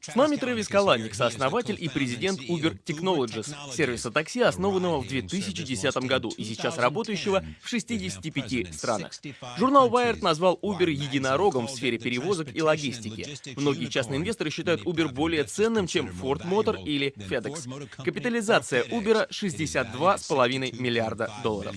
С нами Трэвис Каланик, сооснователь и президент Uber Technologies, сервиса такси, основанного в 2010 году и сейчас работающего в 65 странах. Журнал Wired назвал Uber единорогом в сфере перевозок и логистики. Многие частные инвесторы считают Uber более ценным, чем Ford Motor или FedEx. Капитализация Uber 62,5 миллиарда долларов.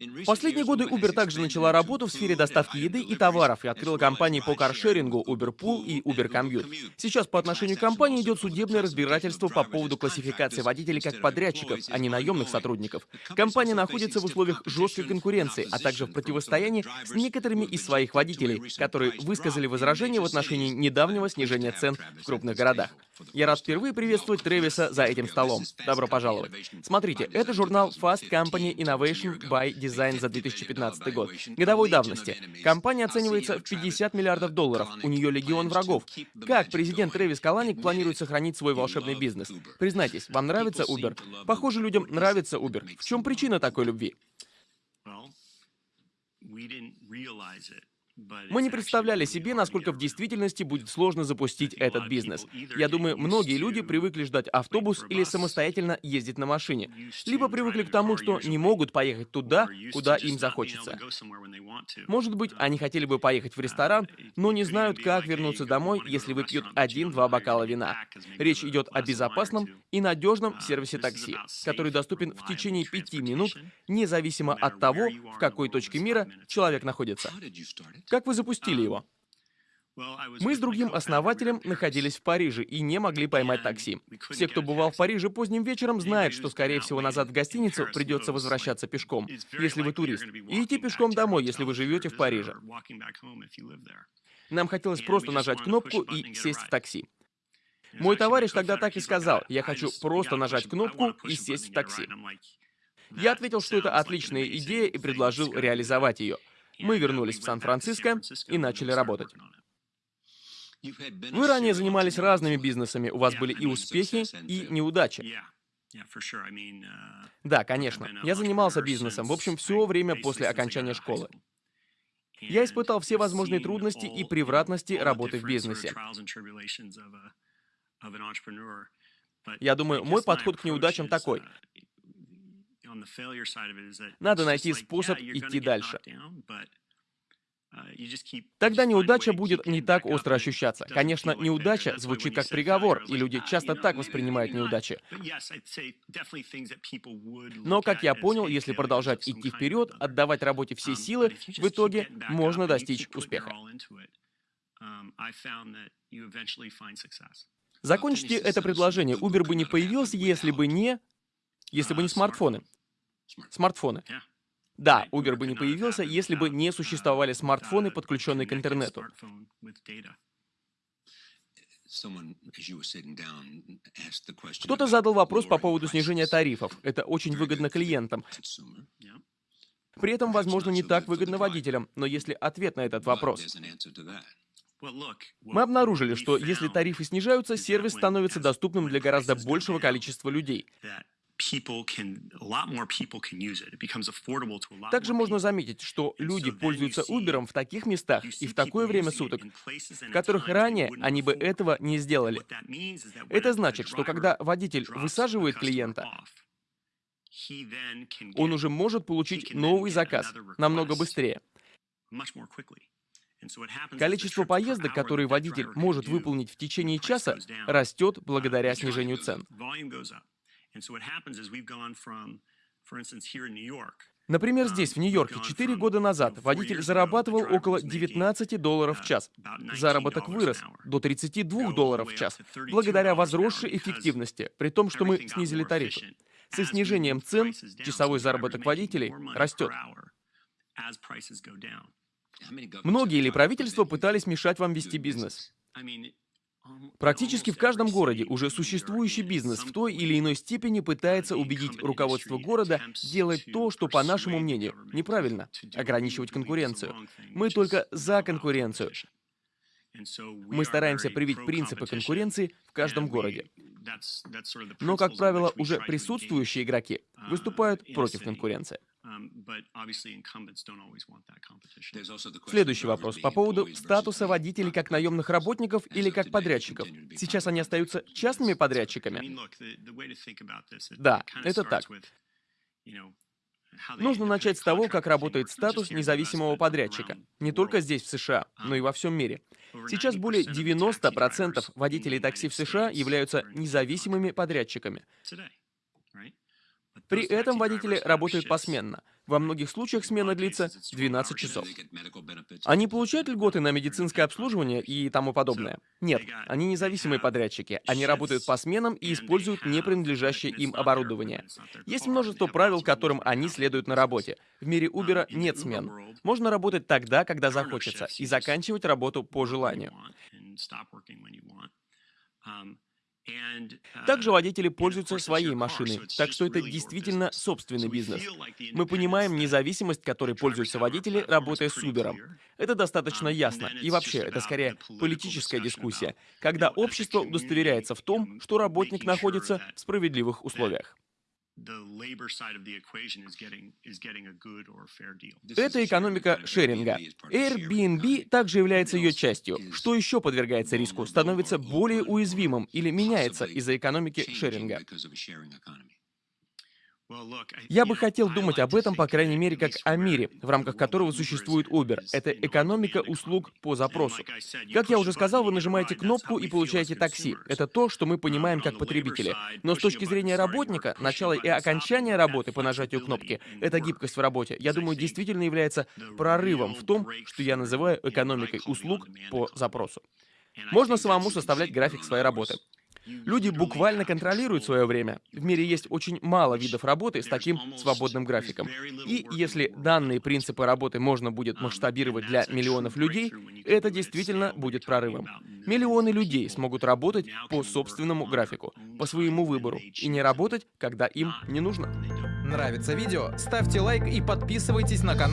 В последние годы Uber также начала работу в сфере доставки еды и товаров и открыла компании по каршерингу Uber Pool и Uber Commute. Сейчас по отношению к компании идет судебное разбирательство по поводу классификации водителей как подрядчиков, а не наемных сотрудников. Компания находится в условиях жесткой конкуренции, а также в противостоянии с некоторыми из своих водителей, которые высказали возражения в отношении недавнего снижения цен в крупных городах. Я рад впервые приветствовать Трэвиса за этим столом. Добро пожаловать. Смотрите, это журнал Fast Company Innovation by Design за 2015 год. Годовой давности. Компания оценивается в 50 миллиардов долларов. У нее легион врагов. Как президент Трэвис Каланик планирует сохранить свой волшебный бизнес? Признайтесь, вам нравится Uber? Похоже, людям нравится Uber. В чем причина такой любви? Мы не представляли себе, насколько в действительности будет сложно запустить этот бизнес. Я думаю, многие люди привыкли ждать автобус или самостоятельно ездить на машине. Либо привыкли к тому, что не могут поехать туда, куда им захочется. Может быть, они хотели бы поехать в ресторан, но не знают, как вернуться домой, если выпьют один-два бокала вина. Речь идет о безопасном и надежном сервисе такси, который доступен в течение пяти минут, независимо от того, в какой точке мира человек находится. Как вы запустили его? Мы с другим основателем находились в Париже и не могли поймать такси. Все, кто бывал в Париже поздним вечером, знают, что, скорее всего, назад в гостиницу придется возвращаться пешком, если вы турист, и идти пешком домой, если вы живете в Париже. Нам хотелось просто нажать кнопку и сесть в такси. Мой товарищ тогда так и сказал, я хочу просто нажать кнопку и сесть в такси. Я ответил, что это отличная идея и предложил реализовать ее. Мы вернулись в Сан-Франциско и начали работать. Вы ранее занимались разными бизнесами, у вас были и успехи, и неудачи. Да, конечно. Я занимался бизнесом, в общем, все время после окончания школы. Я испытал все возможные трудности и превратности работы в бизнесе. Я думаю, мой подход к неудачам такой. Надо найти способ идти дальше. Uh, Тогда неудача будет не так остро ощущаться. Конечно, неудача звучит как приговор, и люди часто так воспринимают неудачи. Но, как я понял, если продолжать идти вперед, отдавать работе все um, силы, в итоге можно достичь успеха. Um, Закончите это предложение. Uber бы не появился, если бы не... Если бы не uh, смартфоны. Смартфоны. Да, Uber бы не появился, если бы не существовали смартфоны, подключенные к интернету. Кто-то задал вопрос по поводу снижения тарифов. Это очень выгодно клиентам. При этом, возможно, не так выгодно водителям, но если ответ на этот вопрос... Мы обнаружили, что если тарифы снижаются, сервис становится доступным для гораздо большего количества людей. Также можно заметить, что люди пользуются Uber в таких местах и в такое время суток, в которых ранее они бы этого не сделали. Это значит, что когда водитель высаживает клиента, он уже может получить новый заказ намного быстрее. Количество поездок, которые водитель может выполнить в течение часа, растет благодаря снижению цен. Например, здесь, в Нью-Йорке, 4 года назад водитель зарабатывал около 19 долларов в час. Заработок вырос до 32 долларов в час, благодаря возросшей эффективности, при том, что мы снизили тарифы. Со снижением цен часовой заработок водителей растет. Многие или правительства пытались мешать вам вести бизнес. Практически в каждом городе уже существующий бизнес в той или иной степени пытается убедить руководство города делать то, что, по нашему мнению, неправильно, ограничивать конкуренцию. Мы только за конкуренцию. Мы стараемся привить принципы конкуренции в каждом городе. Но, как правило, уже присутствующие игроки выступают против конкуренции. Следующий вопрос по поводу статуса водителей как наемных работников или как подрядчиков. Сейчас они остаются частными подрядчиками? Да, это так. Нужно начать с того, как работает статус независимого подрядчика. Не только здесь, в США, но и во всем мире. Сейчас более 90% водителей такси в США являются независимыми подрядчиками. При этом водители работают посменно. Во многих случаях смена длится 12 часов. Они получают льготы на медицинское обслуживание и тому подобное? Нет, они независимые подрядчики. Они работают по сменам и используют не принадлежащее им оборудование. Есть множество правил, которым они следуют на работе. В мире Uber нет смен. Можно работать тогда, когда захочется, и заканчивать работу по желанию. Также Uh, водители пользуются своей машиной, так что это действительно собственный бизнес. Мы понимаем независимость, которой пользуются водители, работая с Uber. Это достаточно Um, ясно. И вообще, это скорее политическая дискуссия, когда общество удостоверяется в том, что работник находится в справедливых условиях. Это экономика шеринга. Airbnb также является ее частью. Что еще подвергается риску, становится более уязвимым или меняется из-за экономики шеринга. Я бы хотел думать об этом, по крайней мере, как о мире, в рамках которого существует Uber. Это экономика услуг по запросу. Как я уже сказал, вы нажимаете кнопку и получаете такси. Это то, что мы понимаем как потребители. Но с точки зрения работника, начало и окончание работы по нажатию кнопки, эта гибкость в работе, я думаю, действительно является прорывом в том, что я называю экономикой услуг по запросу. Можно самому составлять график своей работы. Люди буквально контролируют свое время. В мире есть очень мало видов работы с таким свободным графиком. И если данные принципы работы можно будет масштабировать для миллионов людей, это действительно будет прорывом. Миллионы людей смогут работать по собственному графику, по своему выбору, и не работать, когда им не нужно. Нравится видео? Ставьте лайк и подписывайтесь на канал